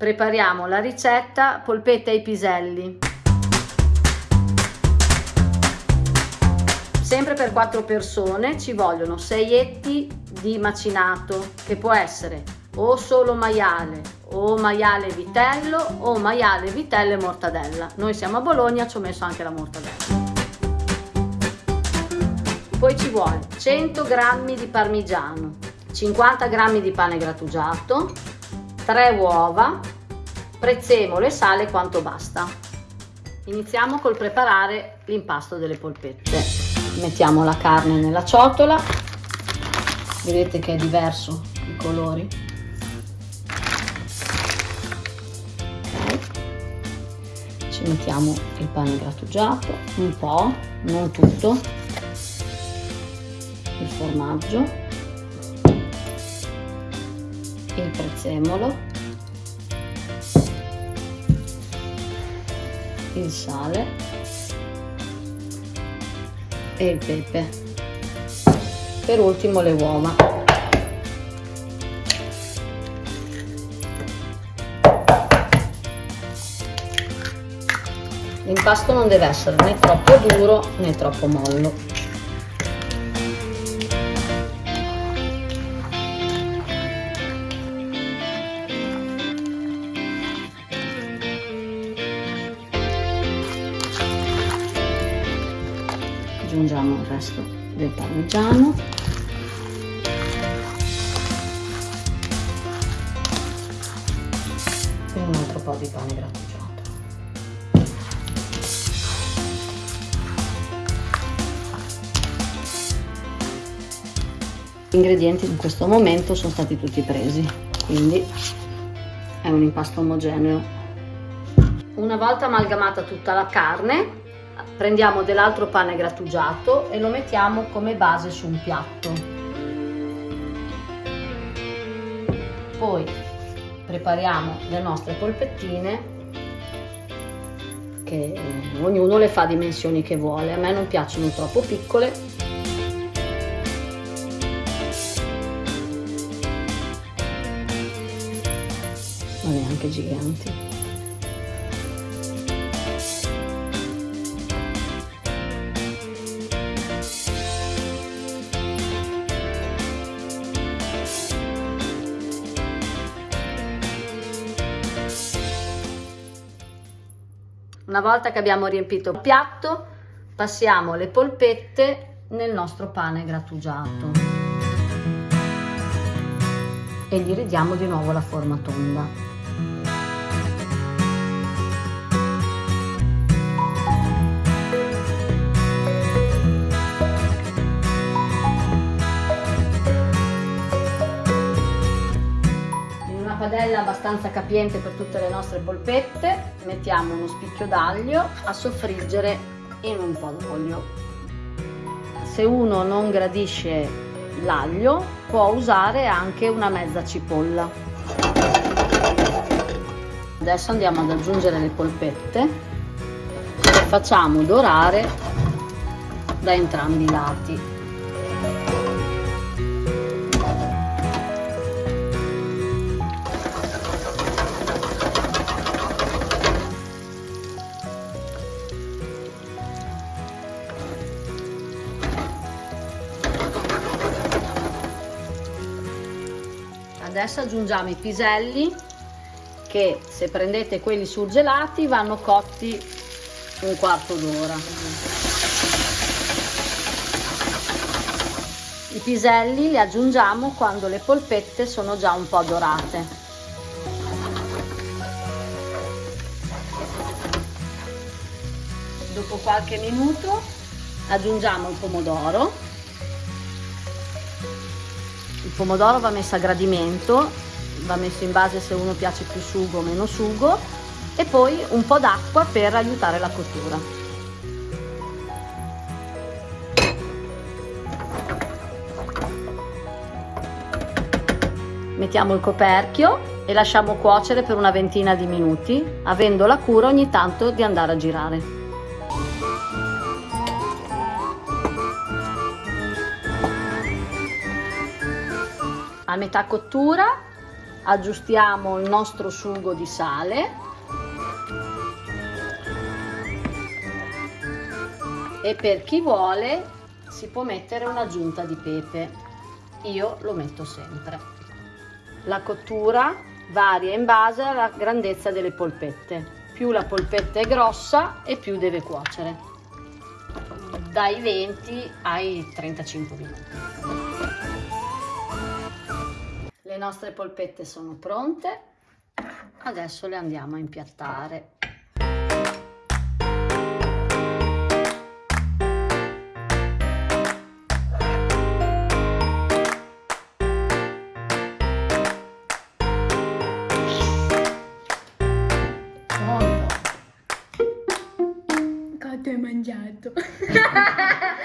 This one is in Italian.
prepariamo la ricetta polpette ai piselli. Sempre per 4 persone ci vogliono 6 etti di macinato che può essere o solo maiale o maiale vitello o maiale vitello e mortadella. Noi siamo a Bologna, ci ho messo anche la mortadella. Poi ci vuole 100 g di parmigiano, 50 g di pane grattugiato, 3 uova, prezzemolo e sale quanto basta. Iniziamo col preparare l'impasto delle polpette. Mettiamo la carne nella ciotola, vedete che è diverso i colori. Okay. Ci mettiamo il pane grattugiato, un po', non tutto, il formaggio il prezzemolo, il sale e il pepe. Per ultimo le uova. L'impasto non deve essere né troppo duro né troppo mollo. Aggiungiamo il resto del parmigiano. E un altro po' di pane grattugiato. Gli ingredienti in questo momento sono stati tutti presi quindi è un impasto omogeneo. Una volta amalgamata tutta la carne prendiamo dell'altro pane grattugiato e lo mettiamo come base su un piatto. Poi prepariamo le nostre polpettine che ognuno le fa dimensioni che vuole. A me non piacciono troppo piccole ma neanche giganti. Una volta che abbiamo riempito il piatto, passiamo le polpette nel nostro pane grattugiato e gli ridiamo di nuovo la forma tonda. Padella abbastanza capiente per tutte le nostre polpette, mettiamo uno spicchio d'aglio a soffriggere in un po' d'olio. Se uno non gradisce l'aglio può usare anche una mezza cipolla. Adesso andiamo ad aggiungere le polpette e facciamo dorare da entrambi i lati. Adesso aggiungiamo i piselli che se prendete quelli surgelati vanno cotti un quarto d'ora. I piselli li aggiungiamo quando le polpette sono già un po' dorate. Dopo qualche minuto aggiungiamo il pomodoro il pomodoro va messo a gradimento, va messo in base se uno piace più sugo o meno sugo e poi un po' d'acqua per aiutare la cottura. Mettiamo il coperchio e lasciamo cuocere per una ventina di minuti, avendo la cura ogni tanto di andare a girare. A metà cottura aggiustiamo il nostro sugo di sale. E per chi vuole si può mettere un'aggiunta di pepe. Io lo metto sempre. La cottura varia in base alla grandezza delle polpette. Più la polpetta è grossa e più deve cuocere. Dai 20 ai 35 minuti nostre polpette sono pronte adesso le andiamo a impiattare Quanto hai mangiato?